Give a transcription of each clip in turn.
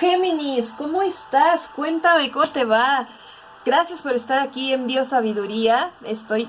Géminis, ¿cómo estás? Cuéntame cómo te va. Gracias por estar aquí en Biosabiduría. Estoy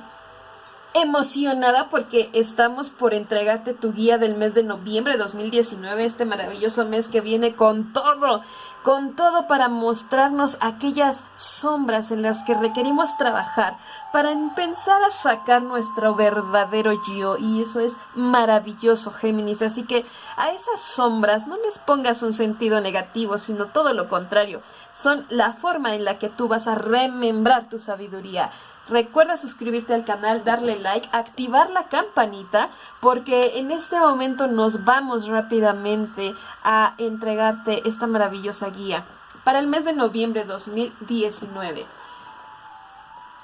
emocionada porque estamos por entregarte tu guía del mes de noviembre de 2019, este maravilloso mes que viene con todo, con todo para mostrarnos aquellas sombras en las que requerimos trabajar para empezar a sacar nuestro verdadero yo y eso es maravilloso Géminis, así que a esas sombras no les pongas un sentido negativo, sino todo lo contrario, son la forma en la que tú vas a remembrar tu sabiduría Recuerda suscribirte al canal, darle like, activar la campanita, porque en este momento nos vamos rápidamente a entregarte esta maravillosa guía para el mes de noviembre de 2019.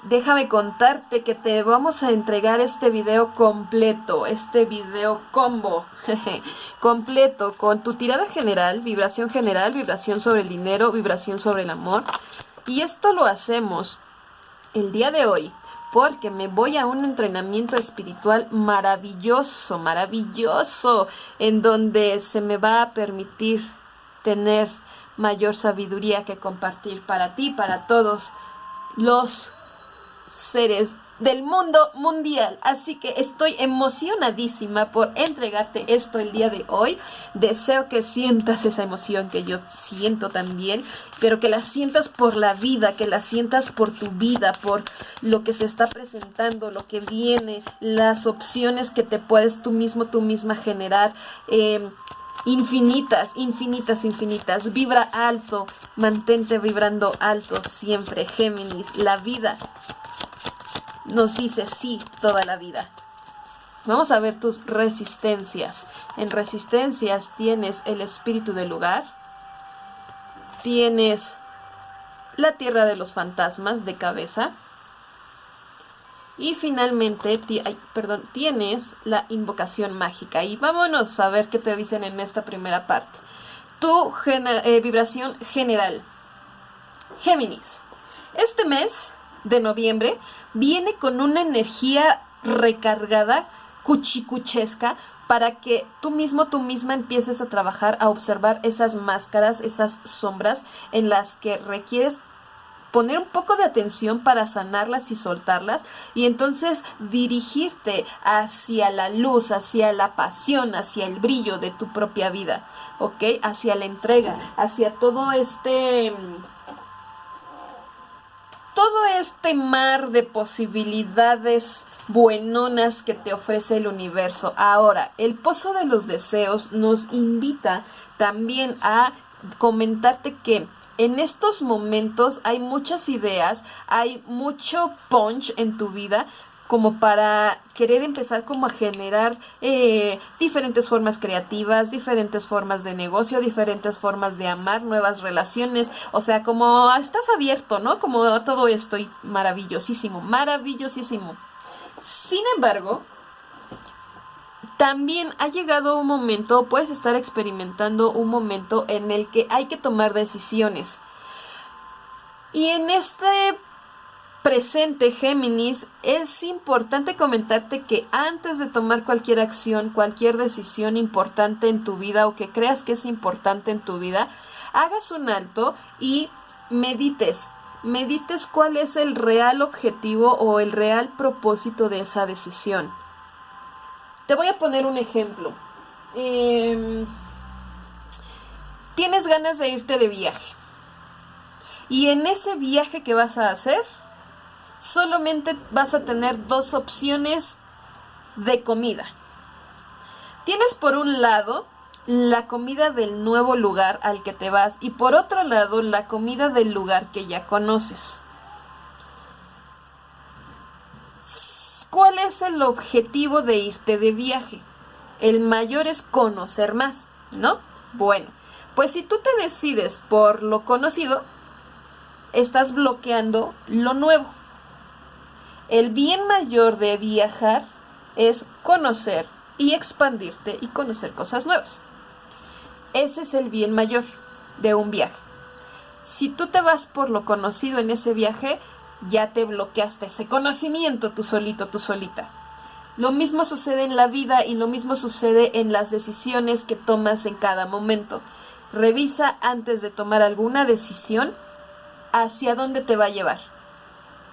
Déjame contarte que te vamos a entregar este video completo, este video combo completo con tu tirada general, vibración general, vibración sobre el dinero, vibración sobre el amor. Y esto lo hacemos el día de hoy porque me voy a un entrenamiento espiritual maravilloso, maravilloso, en donde se me va a permitir tener mayor sabiduría que compartir para ti, para todos los seres del mundo mundial. Así que estoy emocionadísima por entregarte esto el día de hoy. Deseo que sientas esa emoción que yo siento también, pero que la sientas por la vida, que la sientas por tu vida, por lo que se está presentando, lo que viene, las opciones que te puedes tú mismo, tú misma generar. Em, infinitas, infinitas, infinitas. Vibra alto, mantente vibrando alto siempre, Géminis. La vida nos dice sí toda la vida. Vamos a ver tus resistencias. En resistencias tienes el espíritu del lugar, tienes la tierra de los fantasmas de cabeza y finalmente perdón, tienes la invocación mágica. Y vámonos a ver qué te dicen en esta primera parte. Tu eh, vibración general. Géminis. Este mes de noviembre viene con una energía recargada, cuchicuchesca, para que tú mismo, tú misma empieces a trabajar, a observar esas máscaras, esas sombras en las que requieres poner un poco de atención para sanarlas y soltarlas y entonces dirigirte hacia la luz, hacia la pasión, hacia el brillo de tu propia vida, ¿ok? Hacia la entrega, hacia todo este todo este mar de posibilidades buenonas que te ofrece el universo. Ahora, el pozo de los deseos nos invita también a comentarte que en estos momentos hay muchas ideas, hay mucho punch en tu vida, como para querer empezar como a generar eh, diferentes formas creativas, diferentes formas de negocio, diferentes formas de amar, nuevas relaciones, o sea, como estás abierto, ¿no? Como todo esto y maravillosísimo, maravillosísimo. Sin embargo, también ha llegado un momento, puedes estar experimentando un momento en el que hay que tomar decisiones. Y en este presente, Géminis, es importante comentarte que antes de tomar cualquier acción, cualquier decisión importante en tu vida o que creas que es importante en tu vida, hagas un alto y medites. Medites cuál es el real objetivo o el real propósito de esa decisión. Te voy a poner un ejemplo. Em, tienes ganas de irte de viaje. Y en ese viaje que vas a hacer, solamente vas a tener dos opciones de comida. Tienes por un lado la comida del nuevo lugar al que te vas y por otro lado la comida del lugar que ya conoces. ¿Cuál es el objetivo de irte de viaje? El mayor es conocer más, ¿no? Bueno, pues si tú te decides por lo conocido, estás bloqueando lo nuevo. El bien mayor de viajar es conocer y expandirte y conocer cosas nuevas. Ese es el bien mayor de un viaje. Si tú te vas por lo conocido en ese viaje, ya te bloqueaste ese conocimiento tú solito, tú solita. Lo mismo sucede en la vida y lo mismo sucede en las decisiones que tomas en cada momento. Revisa antes de tomar alguna decisión hacia dónde te va a llevar.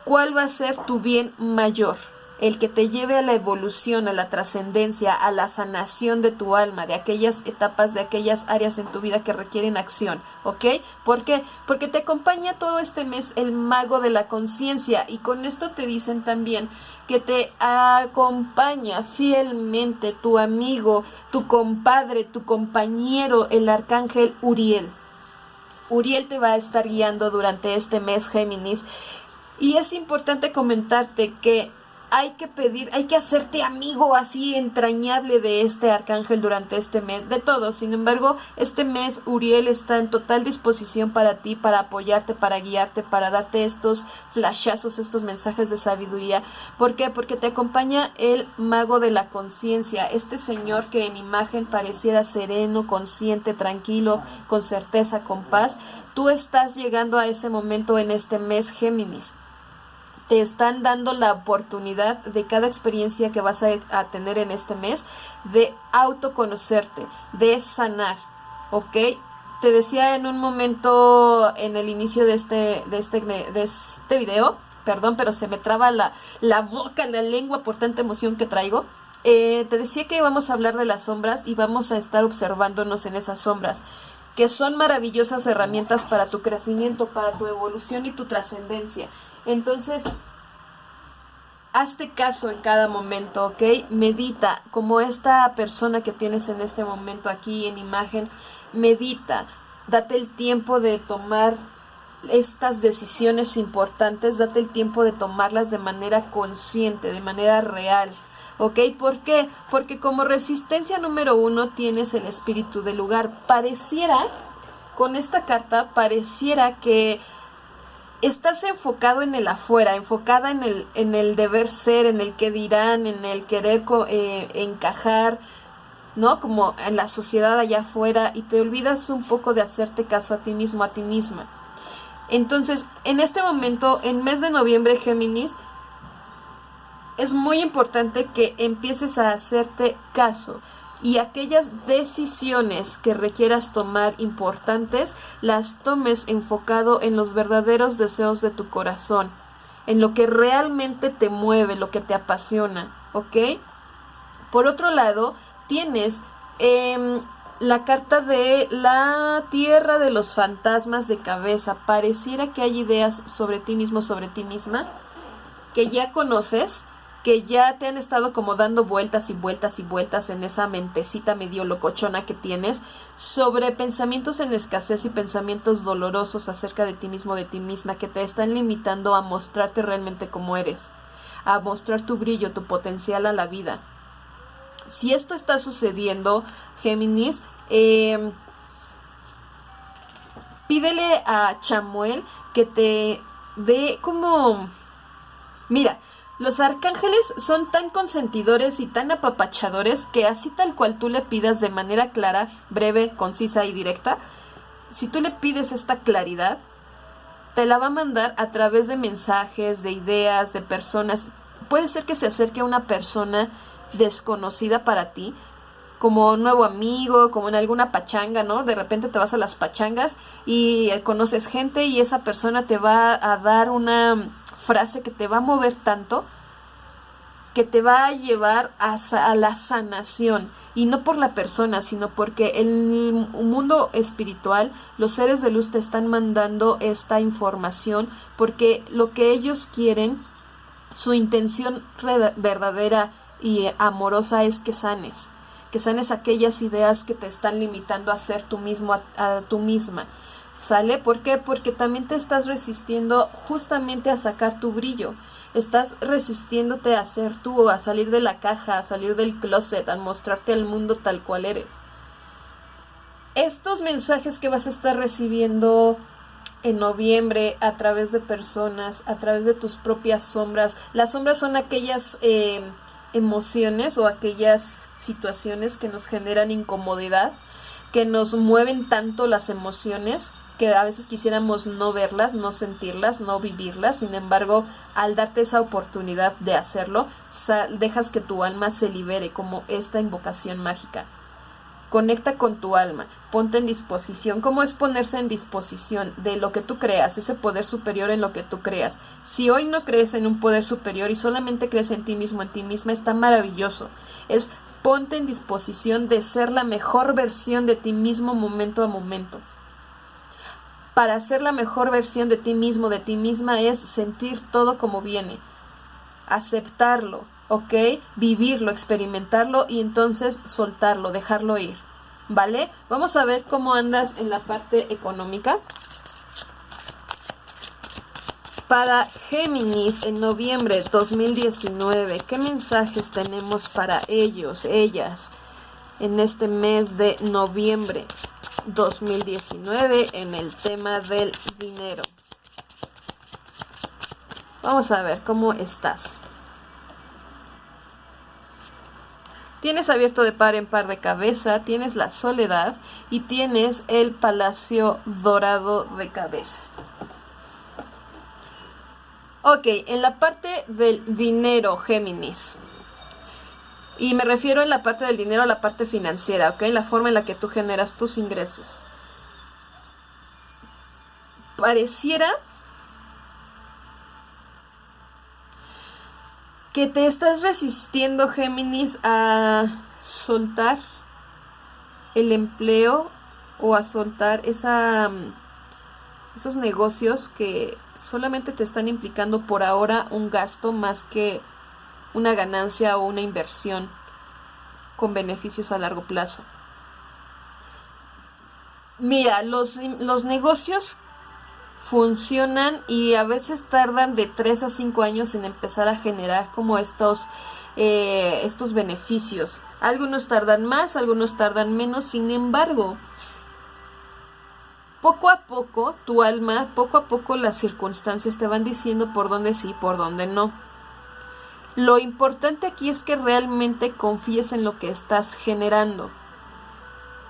¿Cuál va a ser tu bien mayor? el que te lleve a la evolución, a la trascendencia, a la sanación de tu alma, de aquellas etapas, de aquellas áreas en tu vida que requieren acción, ¿ok? ¿Por qué? Porque te acompaña todo este mes el mago de la conciencia y con esto te dicen también que te acompaña fielmente tu amigo, tu compadre, tu compañero, el arcángel Uriel. Uriel te va a estar guiando durante este mes, Géminis. Y es importante comentarte que hay que pedir, hay que hacerte amigo así entrañable de este arcángel durante este mes, de todo. Sin embargo, este mes Uriel está en total disposición para ti, para apoyarte, para guiarte, para darte estos flashazos, estos mensajes de sabiduría. ¿Por qué? Porque te acompaña el mago de la conciencia, este señor que en imagen pareciera sereno, consciente, tranquilo, con certeza, con paz. Tú estás llegando a ese momento en este mes Géminis te están dando la oportunidad de cada experiencia que vas a, tener en este mes de autoconocerte, de sanar, ¿ok? Te decía en un momento en el inicio de este, de este, de este video, perdón, pero se me traba la, la boca, la lengua por tanta emoción que traigo. Eh, te decía que vamos a hablar de las sombras y vamos a estar observándonos en esas sombras, que son maravillosas herramientas para tu crecimiento, para tu evolución y tu trascendencia. Entonces, hazte caso en cada momento, ¿ok? Medita, como esta persona que tienes en este momento aquí en imagen, medita, date el tiempo de tomar estas decisiones importantes, date el tiempo de tomarlas de manera consciente, de manera real. ¿Ok? ¿Por qué? Porque como resistencia número uno tienes el espíritu del lugar. Pareciera, con esta carta, pareciera que estás enfocado en el afuera, enfocada en el, en el deber ser, en el que dirán, en el querer eh, encajar, ¿no? Como en la sociedad allá afuera y te olvidas un poco de hacerte caso a ti mismo, a ti misma. Entonces, en este momento, en mes de noviembre, Géminis, es muy importante que empieces a hacerte caso y aquellas decisiones que requieras tomar importantes las tomes enfocado en los verdaderos deseos de tu corazón, en lo que realmente te mueve, lo que te apasiona, ¿ok? Por otro lado, tienes em, la carta de la tierra de los fantasmas de cabeza. Pareciera que hay ideas sobre ti mismo, sobre ti misma, que ya conoces, que ya te han estado como dando vueltas y vueltas y vueltas en esa mentecita medio locochona que tienes sobre pensamientos en escasez y pensamientos dolorosos acerca de ti mismo, de ti misma, que te están limitando a mostrarte realmente como eres, a mostrar tu brillo, tu potencial a la vida. Si esto está sucediendo, Géminis, em, pídele a Chamuel que te dé como... Mira, los arcángeles son tan consentidores y tan apapachadores que así tal cual tú le pidas de manera clara, breve, concisa y directa, si tú le pides esta claridad, te la va a mandar a través de mensajes, de ideas, de personas. Puede ser que se acerque a una persona desconocida para ti, como nuevo amigo, como en alguna pachanga, ¿no? De repente te vas a las pachangas y conoces gente y esa persona te va a dar una frase que te va a mover tanto que te va a llevar a, a, la sanación y no por la persona, sino porque el mundo espiritual los seres de luz te están mandando esta información porque lo que ellos quieren, su intención verdadera y amorosa es que sanes, que sanes aquellas ideas que te están limitando a ser tú mismo, a, a tú misma. ¿Sale? ¿Por qué? Porque también te estás resistiendo justamente a sacar tu brillo. Estás resistiéndote a ser tú, a salir de la caja, a salir del closet, a mostrarte al mundo tal cual eres. Estos mensajes que vas a estar recibiendo en noviembre a través de personas, a través de tus propias sombras. Las sombras son aquellas eh, emociones o aquellas situaciones que nos generan incomodidad, que nos mueven tanto las emociones que a veces quisiéramos no verlas, no sentirlas, no vivirlas, sin embargo, al darte esa oportunidad de hacerlo, dejas que tu alma se libere como esta invocación mágica. Conecta con tu alma, ponte en disposición. ¿Cómo es ponerse en disposición de lo que tú creas, ese poder superior en lo que tú creas? Si hoy no crees en un poder superior y solamente crees en ti mismo, en ti misma, está maravilloso. Es ponte en disposición de ser la mejor versión de ti mismo momento a momento. Para ser la mejor versión de ti mismo, de ti misma, es sentir todo como viene, aceptarlo, ¿ok? Vivirlo, experimentarlo y entonces soltarlo, dejarlo ir, ¿vale? Vamos a ver cómo andas en la parte económica. Para Géminis en noviembre 2019, ¿qué mensajes tenemos para ellos, ellas, en este mes de noviembre 2019 en el tema del dinero? Vamos a ver cómo estás. Tienes abierto de par en par de cabeza, tienes la soledad y tienes el palacio dorado de cabeza. Ok, en la parte del dinero, Géminis. Y me refiero en la parte del dinero a la parte financiera, ¿ok? La forma en la que tú generas tus ingresos. Pareciera que te estás resistiendo, Géminis, a soltar el empleo o a soltar esa, mm, esos negocios que solamente te están implicando por ahora un gasto más que una ganancia o una inversión con beneficios a largo plazo. Mira, los, los negocios funcionan y a veces tardan de 3 a 5 años en empezar a generar como estos, eh, estos beneficios. Algunos tardan más, algunos tardan menos, sin embargo, poco a poco tu alma, poco a poco las circunstancias te van diciendo por dónde sí, por dónde no. Lo importante aquí es que realmente confíes en lo que estás generando.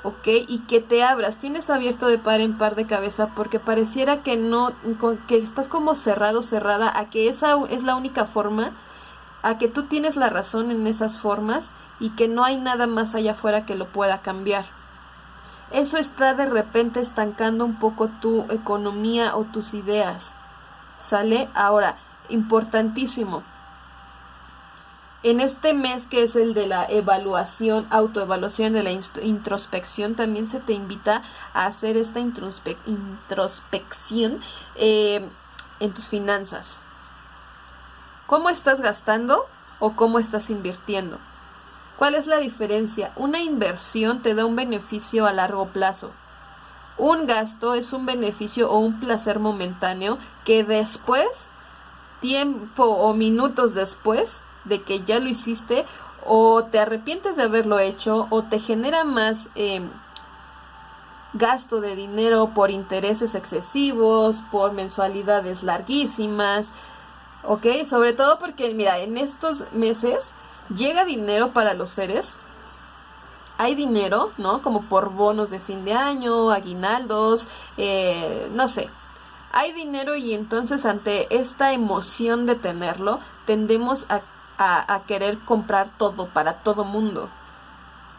¿ok? Y que te abras, tienes abierto de par en par de cabeza porque pareciera que no, que estás como cerrado, cerrada, a que esa es la única forma, a que tú tienes la razón en esas formas y que no hay nada más allá afuera que lo pueda cambiar. Eso está de repente estancando un poco tu economía o tus ideas. ¿Sale? Ahora, importantísimo en este mes que es el de la evaluación, autoevaluación de la introspección, también se te invita a hacer esta introspección eh, en tus finanzas. ¿Cómo estás gastando o cómo estás invirtiendo? ¿Cuál es la diferencia? Una inversión te da un beneficio a largo plazo. Un gasto es un beneficio o un placer momentáneo que después, tiempo o minutos después, de que ya lo hiciste o te arrepientes de haberlo hecho o te genera más em, gasto de dinero por intereses excesivos, por mensualidades larguísimas, ¿ok? Sobre todo porque, mira, en estos meses llega dinero para los seres. Hay dinero, ¿no? Como por bonos de fin de año, aguinaldos, eh, no sé. Hay dinero y entonces ante esta emoción de tenerlo, tendemos a a, querer comprar todo para todo mundo.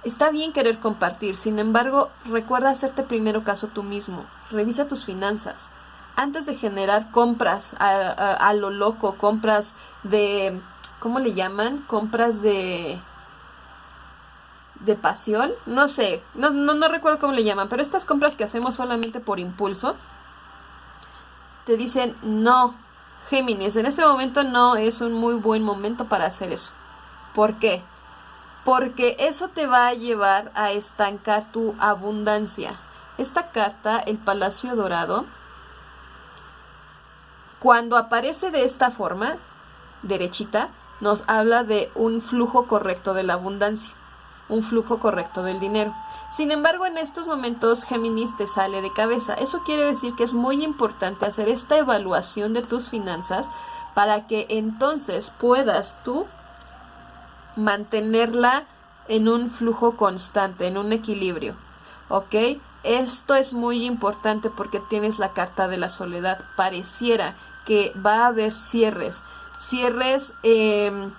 Está bien querer compartir, sin embargo, recuerda hacerte primero caso tú mismo. Revisa tus finanzas. Antes de generar compras a, lo loco, compras de, ¿cómo le llaman? Compras de, de pasión, no sé, no, no, no recuerdo cómo le llaman, pero estas compras que hacemos solamente por impulso, te dicen, no, Géminis, en este momento no es un muy buen momento para hacer eso. ¿Por qué? Porque eso te va a llevar a estancar tu abundancia. Esta carta, el Palacio Dorado, cuando aparece de esta forma, derechita, nos habla de un flujo correcto de la abundancia, un flujo correcto del dinero. Sin embargo, en estos momentos Géminis te sale de cabeza. Eso quiere decir que es muy importante hacer esta evaluación de tus finanzas para que entonces puedas tú mantenerla en un flujo constante, en un equilibrio. ¿Ok? Esto es muy importante porque tienes la carta de la soledad. Pareciera que va a haber cierres. Cierres... Eh,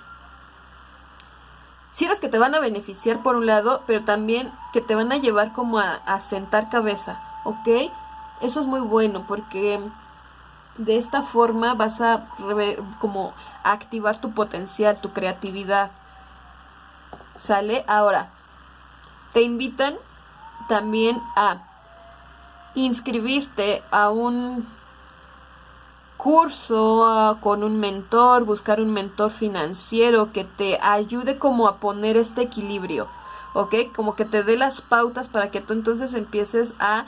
cierres que te van a beneficiar por un lado, pero también que te van a llevar como a, a sentar cabeza, ¿ok? Eso es muy bueno porque de esta forma vas a como activar tu potencial, tu creatividad. ¿Sale? Ahora, te invitan también a inscribirte a un curso con un mentor, buscar un mentor financiero que te ayude como a poner este equilibrio, ¿ok? Como que te dé las pautas para que tú entonces empieces a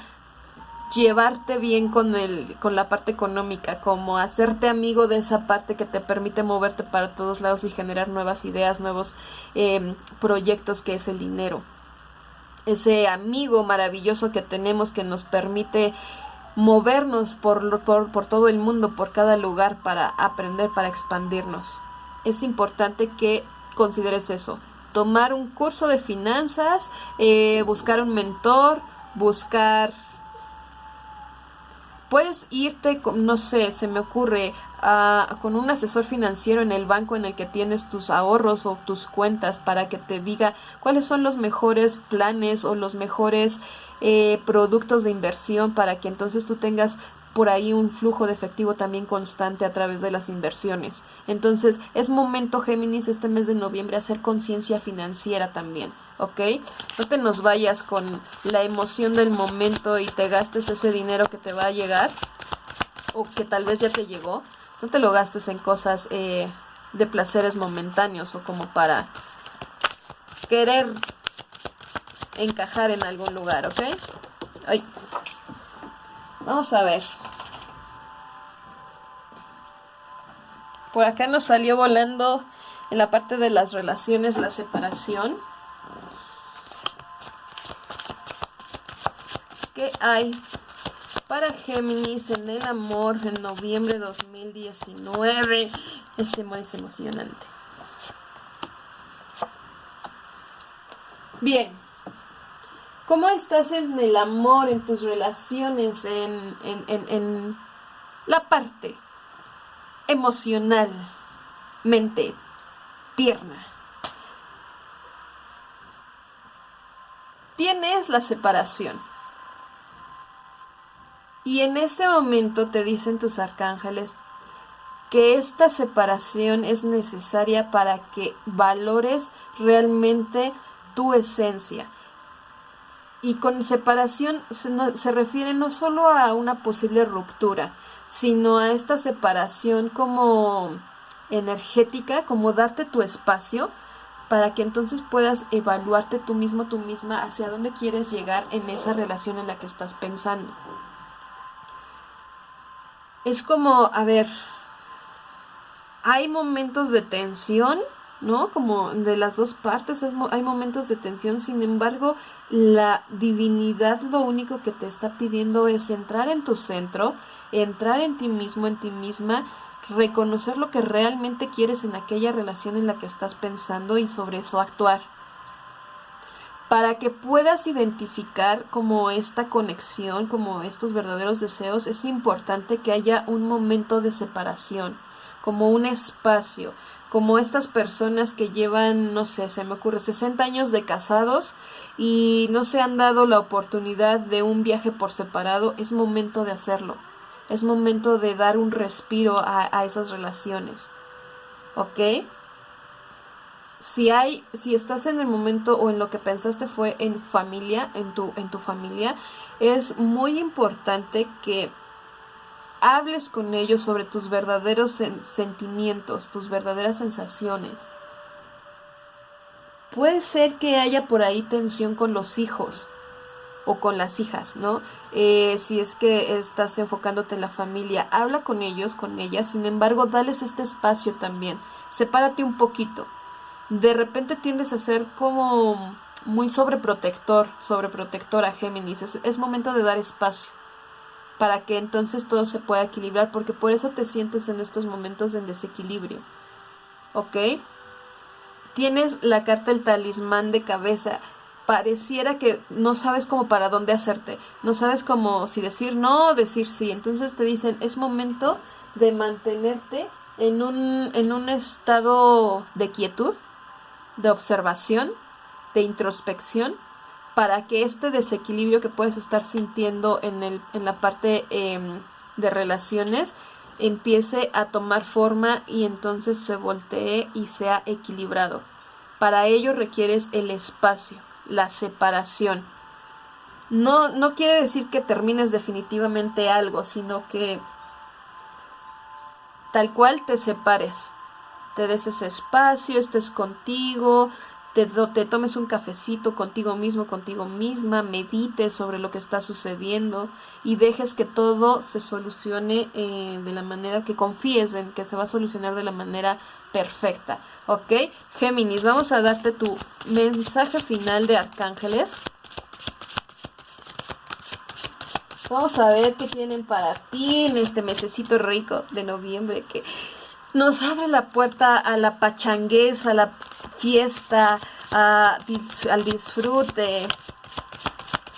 llevarte bien con el con la parte económica, como hacerte amigo de esa parte que te permite moverte para todos lados y generar nuevas ideas, nuevos em, proyectos que es el dinero. Ese amigo maravilloso que tenemos que nos permite movernos por, por, por todo el mundo, por cada lugar para aprender, para expandirnos. Es importante que consideres eso. Tomar un curso de finanzas, eh, buscar un mentor, buscar puedes irte, no sé, se me ocurre, con un asesor financiero en el banco en el que tienes tus ahorros o tus cuentas para que te diga cuáles son los mejores planes o los mejores eh, productos de inversión para que entonces tú tengas por ahí un flujo de efectivo también constante a través de las inversiones. Entonces, es momento, Géminis, este mes de noviembre, hacer conciencia financiera también. ¿ok? No te nos vayas con la emoción del momento y te gastes ese dinero que te va a llegar o que tal vez ya te llegó. No te lo gastes en cosas eh, de placeres momentáneos o como para querer encajar en algún lugar, ¿ok? Ay. Vamos a ver. Por acá nos salió volando en la parte de las relaciones la separación. ¿Qué hay para Géminis en el amor en noviembre de 2019? Este es emocionante. Bien. ¿Cómo estás en el amor, en tus relaciones, en, en, en, en la parte emocional, mente, tierna? Tienes la separación y en este momento te dicen tus arcángeles que esta separación es necesaria para que valores realmente tu esencia. Y con separación se, refiere no solo a una posible ruptura, sino a esta separación como energética, como darte tu espacio para que entonces puedas evaluarte tú mismo, tú misma, hacia dónde quieres llegar en esa relación en la que estás pensando. Es como, a ver, hay momentos de tensión, ¿no? Como de las dos partes hay momentos de tensión, sin embargo, la divinidad lo único que te está pidiendo es entrar en tu centro, entrar en ti mismo, en ti misma, reconocer lo que realmente quieres en aquella relación en la que estás pensando y sobre eso actuar para que puedas identificar como esta conexión, como estos verdaderos deseos, es importante que haya un momento de separación, como un espacio, como estas personas que llevan, no sé, se me ocurre, 60 años de casados y no se han dado la oportunidad de un viaje por separado, es momento de hacerlo. Es momento de dar un respiro a, a esas relaciones. ¿Ok? si hay, si estás en el momento o en lo que pensaste fue en familia, en tu, en tu familia, es muy importante que hables con ellos sobre tus verdaderos sentimientos, tus verdaderas sensaciones. Puede ser que haya por ahí tensión con los hijos o con las hijas, ¿no? Eh, si es que estás enfocándote en la familia, habla con ellos, con ellas, sin embargo, dales este espacio también. Sepárate un poquito de repente tiendes a ser como muy sobreprotector, sobreprotectora Géminis. Es, es momento de dar espacio para que entonces todo se pueda equilibrar, porque por eso te sientes en estos momentos en desequilibrio. ¿Ok? Tienes la carta del talismán de cabeza. Pareciera que no sabes cómo para dónde hacerte. No sabes cómo si decir no o decir sí. Entonces te dicen, es momento de mantenerte en un, en un estado de quietud, de observación, de introspección, para que este desequilibrio que puedes estar sintiendo en, el, en la parte em, de relaciones empiece a tomar forma y entonces se voltee y sea equilibrado. Para ello requieres el espacio, la separación. No, no quiere decir que termines definitivamente algo, sino que tal cual te separes, te des ese espacio, estés contigo, te, tomes un cafecito contigo mismo, contigo misma, medites sobre lo que está sucediendo y dejes que todo se solucione eh, de la manera que confíes en que se va a solucionar de la manera perfecta. ¿Ok? Géminis, vamos a darte tu mensaje final de Arcángeles. Vamos a ver qué tienen para ti en este mesecito rico de noviembre que nos abre la puerta a la pachanguez, a la fiesta, al disfrute.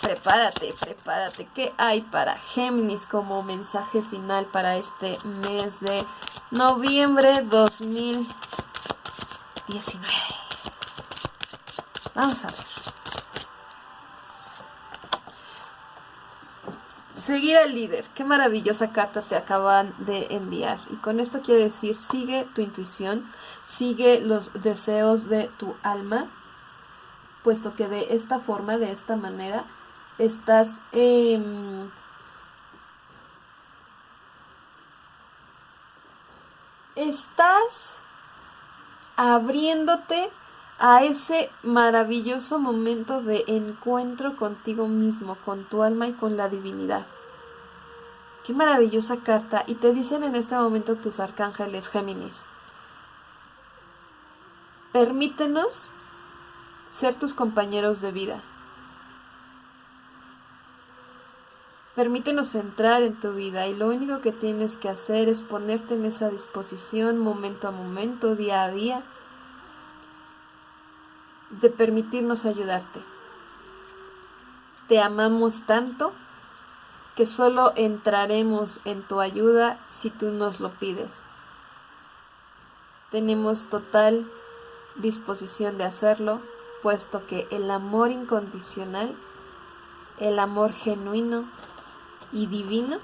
Prepárate, prepárate. ¿Qué hay para Géminis como mensaje final para este mes de noviembre 2019? Vamos a ver. Seguir al líder. Qué maravillosa carta te acaban de enviar. Y con esto quiere decir, sigue tu intuición, sigue los deseos de tu alma, puesto que de esta forma, de esta manera, estás... estás abriéndote a ese maravilloso momento de encuentro contigo mismo, con tu alma y con la divinidad. Maravillosa carta. Y te dicen en este momento tus arcángeles Géminis. Permítenos ser tus compañeros de vida. Permítenos entrar en tu vida y lo único que tienes que hacer es ponerte en esa disposición momento a momento, día a día de permitirnos ayudarte. Te amamos tanto solo entraremos en tu ayuda si tú nos lo pides. Tenemos total disposición de hacerlo, puesto que el amor incondicional, el amor genuino y divino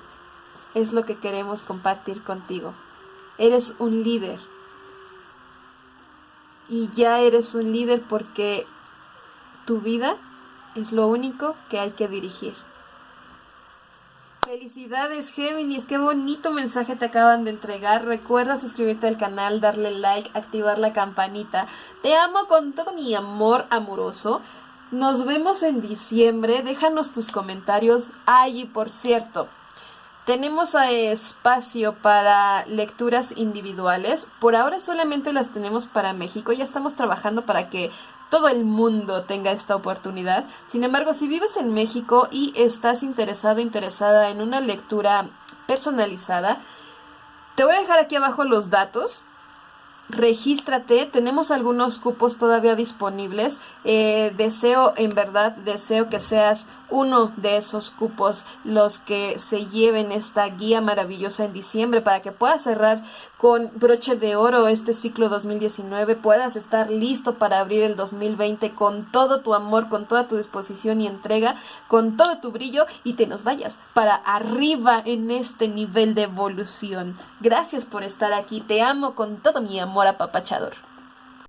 es lo que queremos compartir contigo. Eres un líder y ya eres un líder porque tu vida es lo único que hay que dirigir. Felicidades Géminis, qué bonito mensaje te acaban de entregar. Recuerda suscribirte al canal, darle like, activar la campanita. Te amo con todo mi amor amoroso. Nos vemos en diciembre. Déjanos tus comentarios. Ay, y por cierto, tenemos espacio para lecturas individuales. Por ahora solamente las tenemos para México. Ya estamos trabajando para que todo el mundo tenga esta oportunidad. Sin embargo, si vives en México y estás interesado, interesada en una lectura personalizada, te voy a dejar aquí abajo los datos regístrate, tenemos algunos cupos todavía disponibles. Eh, deseo, en verdad, deseo que seas uno de esos cupos los que se lleven esta guía maravillosa en diciembre para que puedas cerrar con broche de oro este ciclo 2019, puedas estar listo para abrir el 2020 con todo tu amor, con toda tu disposición y entrega, con todo tu brillo y te nos vayas para arriba en este nivel de evolución. Gracias por estar aquí, te amo con todo mi amor apapachador.